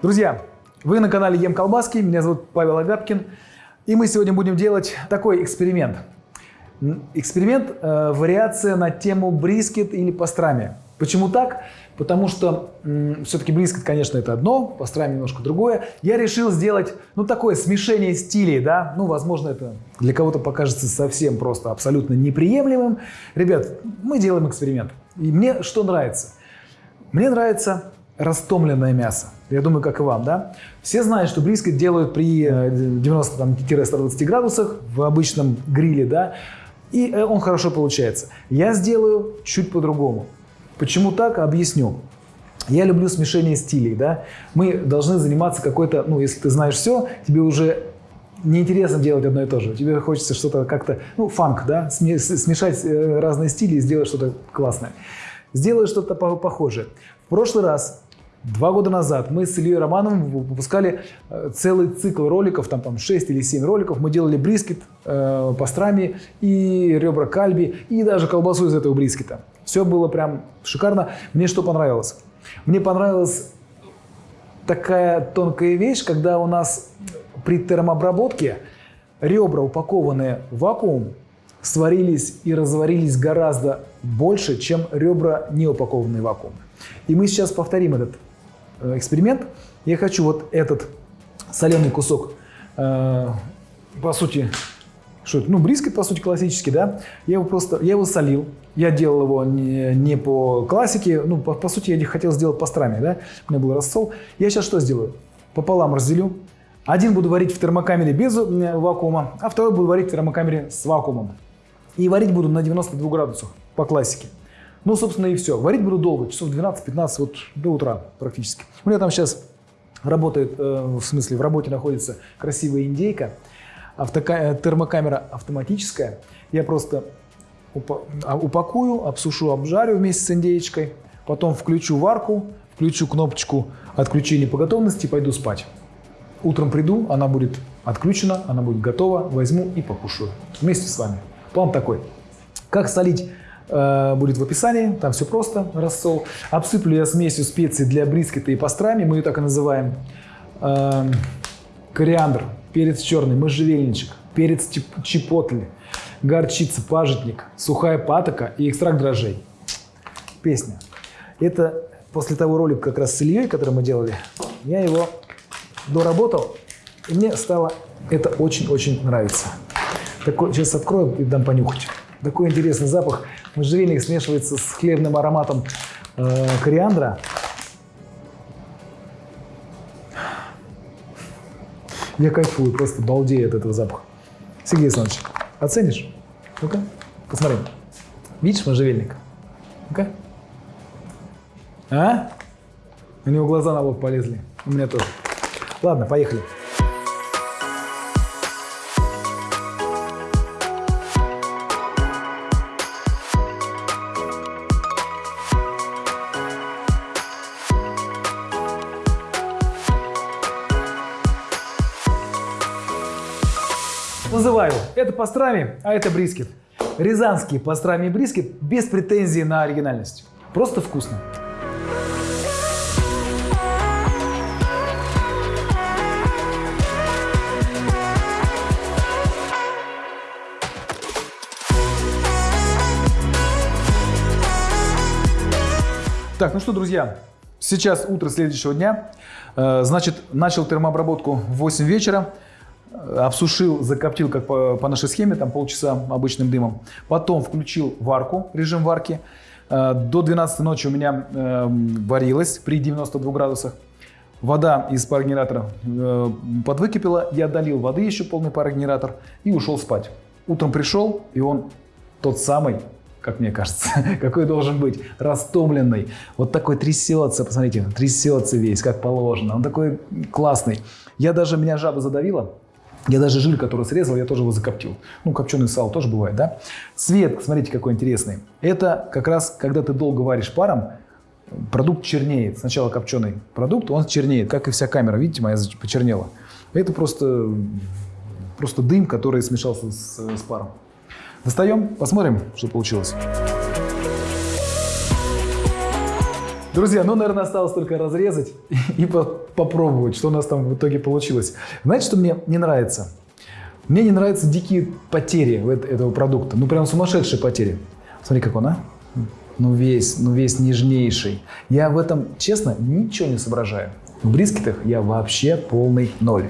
Друзья, вы на канале Ем Колбаски, меня зовут Павел Агапкин, и мы сегодня будем делать такой эксперимент. Эксперимент э, вариация на тему брискет или пастрами. Почему так? Потому что все-таки брискет, конечно, это одно, пастрами немножко другое. Я решил сделать, ну, такое смешение стилей, да. Ну, возможно, это для кого-то покажется совсем просто абсолютно неприемлемым. Ребят, мы делаем эксперимент. И мне что нравится? Мне нравится растомленное мясо. Я думаю, как и вам, да? Все знают, что брискет делают при 90-120 градусах в обычном гриле, да? И э, он хорошо получается. Я сделаю чуть по-другому. Почему так? Объясню. Я люблю смешение стилей, да? Мы должны заниматься какой-то, ну, если ты знаешь все, тебе уже неинтересно делать одно и то же. Тебе хочется что-то как-то, ну, фанк, да? Смешать э, разные стили и сделать что-то классное. Сделаю что-то похожее. В прошлый раз Два года назад мы с Ильей Романовым выпускали э, целый цикл роликов, там, там 6 или 7 роликов. Мы делали брискет, э, пастрами и ребра кальби, и даже колбасу из этого брискета. Все было прям шикарно. Мне что понравилось? Мне понравилась такая тонкая вещь, когда у нас при термообработке ребра, упакованные в вакуум, сварились и разварились гораздо больше, чем ребра, не упакованные в вакуум. И мы сейчас повторим этот Э, эксперимент. Я хочу вот этот соленый кусок, э, по сути, что это? Ну, брискет, по сути, классический, да? Я его просто, я его солил. Я делал его не, не по классике, ну, по, по сути, я хотел сделать пастрами, да? У меня был рассол. Я сейчас что сделаю? Пополам разделю. Один буду варить в термокамере без э, вакуума, а второй буду варить в термокамере с вакуумом. И варить буду на 92 градусах по классике. Ну, собственно, и все. Варить буду долго, часов 12-15, вот до утра практически. У меня там сейчас работает, э, в смысле, в работе находится красивая индейка, автока э, термокамера автоматическая. Я просто а, упакую, обсушу, обжарю вместе с индеечкой, потом включу варку, включу кнопочку отключения по готовности и пойду спать. Утром приду, она будет отключена, она будет готова, возьму и покушаю вместе с вами. План такой. Как солить Э, будет в описании, там все просто, рассол. Обсыплю я смесью специй для брискета и пастрами, мы ее так и называем. Эм, кориандр, перец черный, можжевельничек, перец чипотль, горчица, пажитник, сухая патока и экстракт дрожжей. Песня. Это после того ролика как раз с Ильей, который мы делали, я его доработал, и мне стало это очень-очень нравится. Такой, сейчас открою и дам понюхать. Такой интересный запах. Можжевельник смешивается с хлебным ароматом э, кориандра. Я кайфую, просто балдею от этого запаха. Сергей Александрович, оценишь? Ну-ка, посмотри. Видишь можжевельник? Ну-ка. А? У него глаза на лоб полезли. У меня тоже. Ладно, поехали. Это пастрами, а это брискет. Рязанский пастрами и брискет без претензий на оригинальность. Просто вкусно. Так, ну что, друзья, сейчас утро следующего дня. Э, значит, начал термообработку в 8 вечера обсушил, закоптил, как по, по нашей схеме, там полчаса обычным дымом. Потом включил варку, режим варки. Э, до 12 ночи у меня э, варилась при 92 градусах. Вода из парогенератора э, подвыкипела, я долил воды еще полный парогенератор и ушел спать. Утром пришел, и он тот самый, как мне кажется, какой должен быть, растомленный. Вот такой трясется, посмотрите, трясется весь, как положено. Он такой классный. Я даже, меня жаба задавила, я даже жир, который срезал, я тоже его закоптил. Ну, копченый сало тоже бывает, да? Цвет, смотрите, какой интересный. Это как раз, когда ты долго варишь паром, продукт чернеет. Сначала копченый продукт, он чернеет, как и вся камера. Видите, моя почернела. Это просто, просто дым, который смешался с, с паром. Достаем, посмотрим, что получилось. Друзья, ну, наверное, осталось только разрезать и попробовать, что у нас там в итоге получилось. Знаете, что мне не нравится? Мне не нравятся дикие потери этого продукта. Ну, прям сумасшедшие потери. Смотри, как он, а? Ну, весь, ну, весь нежнейший. Я в этом, честно, ничего не соображаю. В брискетах я вообще полный ноль.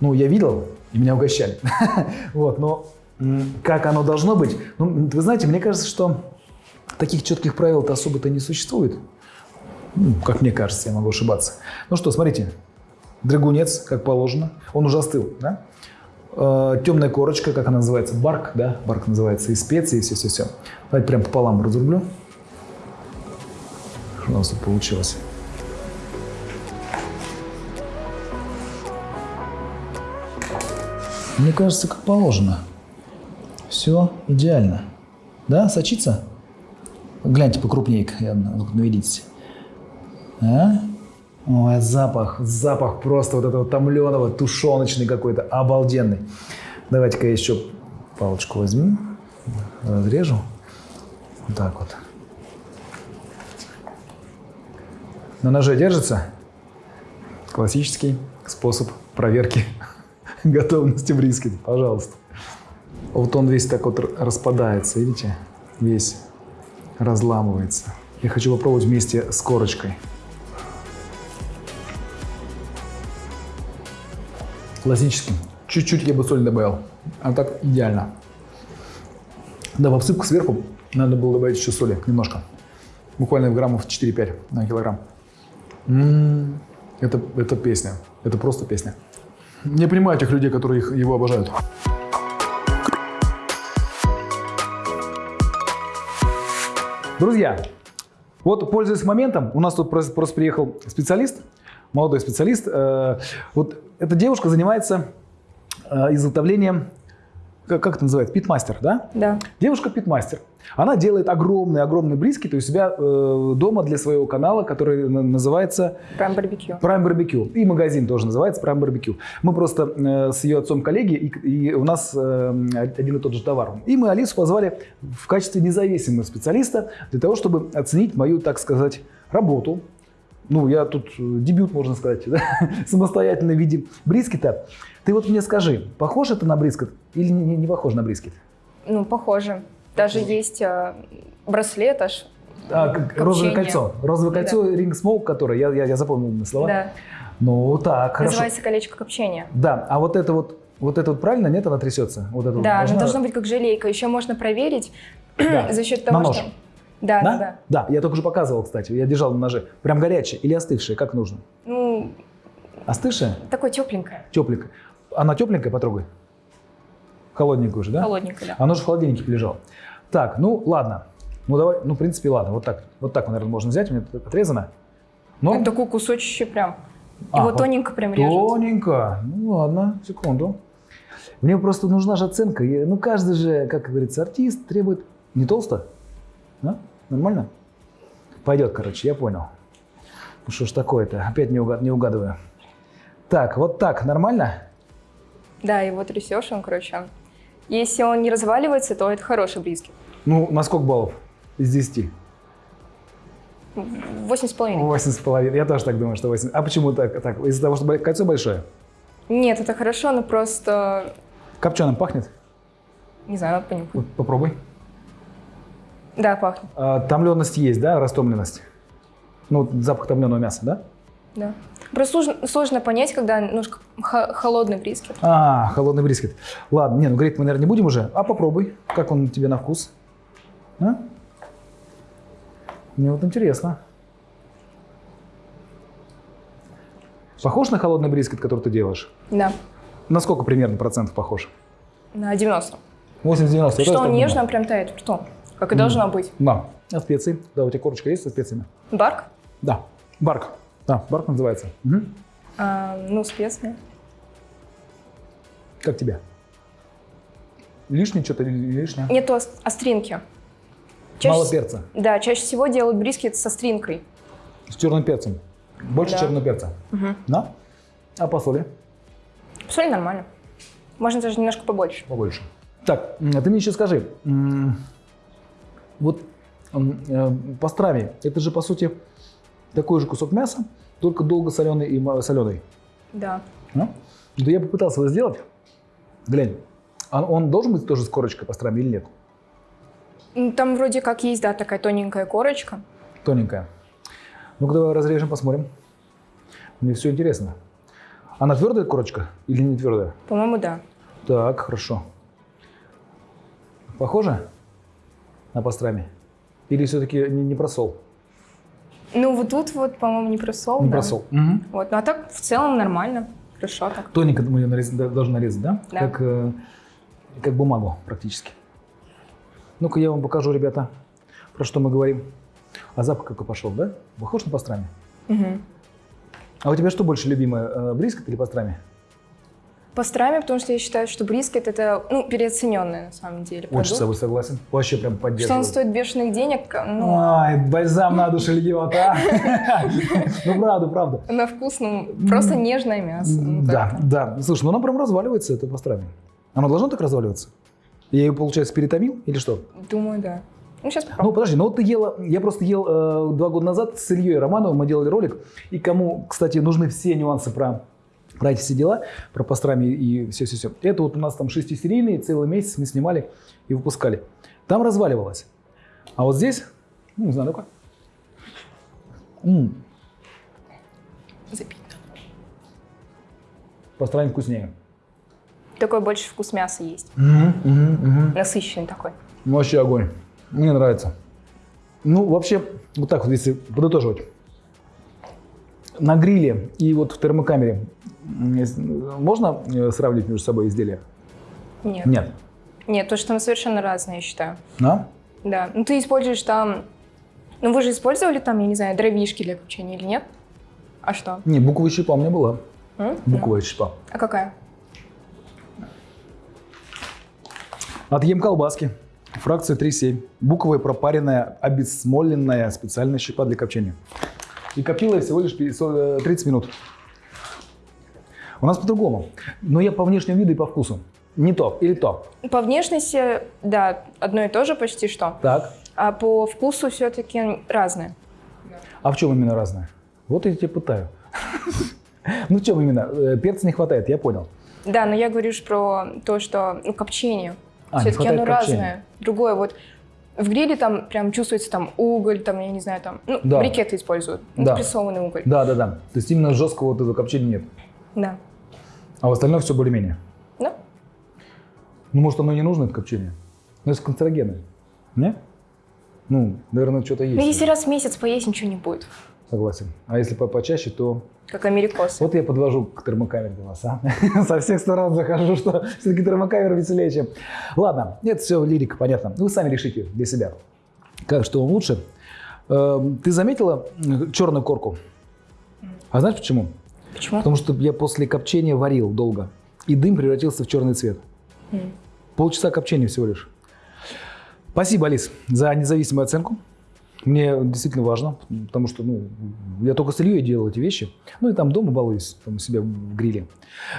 Ну, я видел, и меня угощали. вот, но как оно должно быть? Ну, вы знаете, мне кажется, что таких четких правил-то особо-то не существует. Ну, как мне кажется, я могу ошибаться. Ну что, смотрите, драгунец, как положено, он уже остыл, да? Э, темная корочка, как она называется, барк, да, барк называется, и специи, и все-все-все. Давайте прям пополам разрублю. Что у нас тут получилось? Мне кажется, как положено. Все идеально. Да, сочится? Гляньте покрупнее, наведитесь. А? Ой, запах, запах просто вот этого томленого, тушеночный какой-то, обалденный. Давайте-ка я еще палочку возьму, разрежу. Вот так вот. На ноже держится? Классический способ проверки готовности брискет. Пожалуйста. Вот он весь так вот распадается, видите? Весь разламывается. Я хочу попробовать вместе с корочкой. Классический. Чуть-чуть я бы соль добавил. А так идеально. Да, в обсыпку сверху надо было добавить еще соли, немножко. Буквально граммов 4-5 на килограмм. М -м -м, это, это песня. Это просто песня. Не понимаю тех людей, которые их, его обожают. Друзья, вот пользуясь моментом, у нас тут просто приехал специалист, молодой специалист. Э, вот эта девушка занимается э, изготовлением, как, как это называется, питмастер, да? Да. Девушка питмастер. Она делает огромные-огромные брискеты у себя э, дома для своего канала, который называется... Prime Barbecue. Prime Barbecue. И магазин тоже называется Prime Barbecue. Мы просто э, с ее отцом коллеги, и, и у нас э, один и тот же товар. И мы Алису позвали в качестве независимого специалиста для того, чтобы оценить мою, так сказать, работу, ну, я тут э, дебют, можно сказать, да? самостоятельно в виде брискета. Ты вот мне скажи, похож это на брискет или не, не похож на брискет? Ну, похоже. Даже есть э, браслет аж. А, розовое кольцо. Розовое кольцо, да. ring smoke, которое, я, я, я запомнил слова. Да. Ну, так, хорошо. Называется колечко копчения. Да, а вот это вот, вот это вот правильно, нет, она трясется? Вот это да, должна... она должна быть как желейка. Еще можно проверить да. за счет того, на нож. что... Да, да, да. Да, я только что показывал, кстати. Я держал на ноже. Прям горячее или остывшее, как нужно? Ну... Остывшее? Такое тепленькое. Тепленькое. Она тепленькая, потрогай. Холодненькую же, да? Холодненькая, да. Оно же в холодильнике лежало. Так, ну ладно. Ну давай, ну в принципе ладно, вот так. Вот так, наверное, можно взять, у меня отрезано. Но... Это такой кусочек прям. Его а, тоненько прям режется. Тоненько. Ну ладно, секунду. Мне просто нужна же оценка. Ну каждый же, как говорится, артист требует... Не толсто? Да? Нормально? Пойдет, короче, я понял. Ну что ж такое-то, опять не, угад, не угадываю. Так, вот так, нормально? Да, его трясешь, он, короче. Если он не разваливается, то это хороший брискет. Ну, на сколько баллов из 10? Восемь с половиной. Восемь с половиной. Я тоже так думаю, что восемь. А почему так? так? Из-за того, что кольцо большое? Нет, это хорошо, но просто... Копченым пахнет? Не знаю, надо понюхать. Попробуй. Да, пахнет. А, томленность есть, да, растомленность? Ну, запах томленого мяса, да? Да. Просто сложно, сложно понять, когда немножко холодный брискет. А, холодный брискет. Ладно, не, ну греть мы, наверное, не будем уже. А попробуй, как он тебе на вкус. А? Мне вот интересно. Похож на холодный брискет, который ты делаешь? Да. На сколько примерно процентов похож? На 90. 80-90. Что он нежно прям тает Что? Как и должно быть. Да. А специи? Да, у тебя корочка есть со специями? Барк? Да. Барк. Да, барк называется. Угу. А, ну, специи. Как тебе? Лишнее что-то или лишнее? Нету остринки. Чаще, Мало перца? Да, чаще всего делают брискет со стринкой. С черным перцем? Больше да. черного перца? Угу. Да? А по соли? Соль нормально. Можно даже немножко побольше. Побольше. Так, а ты мне еще скажи, вот э, пастрами, это же по сути такой же кусок мяса, только долго соленый и соленый. Да. Да я попытался его сделать. Глянь, а он должен быть тоже с корочкой пастрами или нет? Там вроде как есть, да, такая тоненькая корочка. Тоненькая. Ну-ка давай разрежем, посмотрим. Мне все интересно. Она твердая корочка или не твердая? По-моему, да. Так, хорошо. Похоже на пастрами? Или все-таки не, не просол? Ну, вот тут вот, по-моему, не просол. Не да. просол. Мгм. Вот, ну а так в целом нормально. Хорошо так. Тоненько мы ее нарез- должны нарезать, да? Да. Как, э, как бумагу практически. Ну-ка я вам покажу, ребята, про что мы говорим. А запах какой пошел, да? Похож на пастрами? Мгм. А у тебя что больше любимое, э, брискет или пастрами? Пастрами, потому что я считаю, что брискет это, ну, переоцененный на самом деле Очень с продукт. тобой согласен. Вообще прям Что поддерживаю. он стоит бешеных денег, ну, Ай, бальзам на душу льет, а? Ну, правда, правда. на вкус, ну, просто нежное мясо. ну, Да, да. Слушай, ну оно прям разваливается, это пастрами. Оно должно так разваливаться? Я ее, получается, перетомил или что? Думаю, да. Ну, сейчас Ну, попробуем. подожди, ну вот ты ела, я просто ел э, два года назад с Ильей Романовым, мы делали ролик, и кому, кстати, нужны все нюансы про, про эти все дела, про пастрами и все-все-все. Это вот у нас там шестисерийные, целый месяц мы снимали и выпускали. Там разваливалось. А вот здесь, ну, не знаю, ну-ка. М, Запить. пастрами вкуснее. Такой больше вкус мяса есть. Мгм, мгм, мгм. Насыщенный такой. Вообще огонь. Мне нравится. Ну, вообще, вот так вот, если подытоживать. На гриле и вот в термокамере можно э, сравнить между собой изделия? Нет. Нет. Нет, то, что мы совершенно разные, я считаю. Да? Да. Ну, ты используешь там... Ну, вы же использовали там, я не знаю, дровишки для копчения или нет? А что? Не, буковая щепа у меня была. М? Буковая щепа. А какая? От Ем колбаски. Фракция 3,7. Буковая пропаренная, обесмоленная специальная щепа для копчения. И коптила я всего лишь 50 э, 30 минут. У нас по-другому. Но я по внешнему виду и по вкусу. Не то или то. По внешности, да, одно и то же почти что. Так. А по вкусу все-таки разное. А в чем именно разное? Вот я тебя пытаю. Ну в чем именно? Э, Перца не хватает, я понял. Да, но я говорю про то, что ну, копчение. А, все-таки оно копчения. разное. Другое. Вот в гриле там прям чувствуется там уголь, там, я не знаю, там, ну, Да. брикеты используют, Да. прессованный уголь. Да, да, да. То есть именно жесткого вот этого копчения нет. Да. А в остальном все более-менее. Да? Ну, может, оно не нужно, это копчение? Ну, это канцерогены. Не? Ну, наверное, что-то есть. Ну, если раз в месяц поесть, ничего не будет. Согласен. А если по почаще, то... Как америкосы. Вот я подвожу к термокамере для вас, а? Со всех сторон захожу, что все-таки термокамера веселее, чем... Ладно, это все лирика, понятно. Вы сами решите для себя, как, что вам лучше. Эм, Ты заметила м, черную корку? А знаешь почему? Почему? Потому что я после копчения варил долго, и дым превратился в черный цвет. М. Полчаса копчения всего лишь. Спасибо, Алис, за независимую оценку. Мне действительно важно, потому что ну, я только с Ильей делал эти вещи. Ну и там дома балуюсь, там у себя в гриле.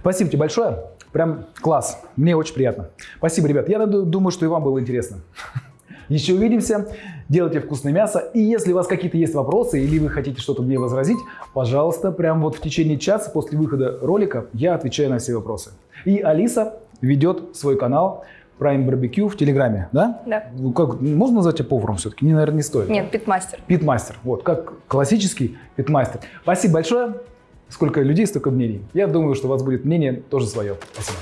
Спасибо тебе большое. Прям класс. Мне очень приятно. Спасибо, ребят. Я ду- думаю, что и вам было интересно. Еще увидимся. Делайте вкусное мясо. И если у вас какие-то есть вопросы или вы хотите что-то мне возразить, пожалуйста, прям вот в течение часа после выхода ролика я отвечаю на все вопросы. И Алиса ведет свой канал Prime Barbecue в Телеграме, да? Да. Ну, Как, можно назвать тебя поваром все-таки? Не, наверное, не стоит. Нет, питмастер. Питмастер. Вот, как классический питмастер. Спасибо большое. Сколько людей, столько мнений. Я думаю, что у вас будет мнение тоже свое. Спасибо.